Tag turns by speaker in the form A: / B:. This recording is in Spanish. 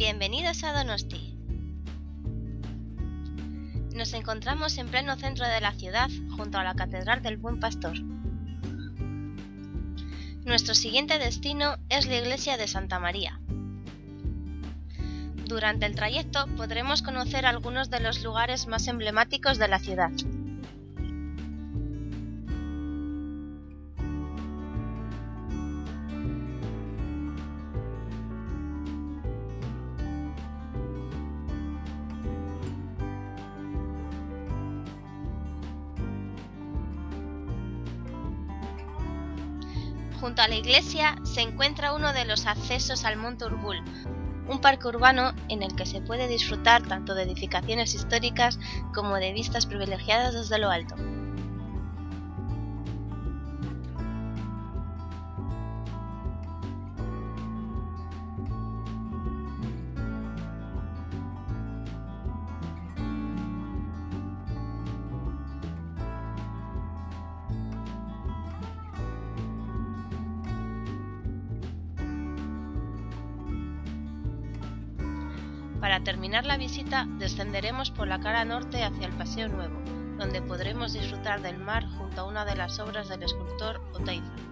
A: Bienvenidos a Donosti. Nos encontramos en pleno centro de la ciudad, junto a la Catedral del Buen Pastor. Nuestro siguiente destino es la iglesia de Santa María. Durante el trayecto podremos conocer algunos de los lugares más emblemáticos de la ciudad. Junto a la iglesia se encuentra uno de los accesos al Monte Urbul, un parque urbano en el que se puede disfrutar tanto de edificaciones históricas como de vistas privilegiadas desde lo alto. Para terminar la visita descenderemos por la cara norte hacia el Paseo Nuevo, donde podremos disfrutar del mar junto a una de las obras del escultor Oteiza.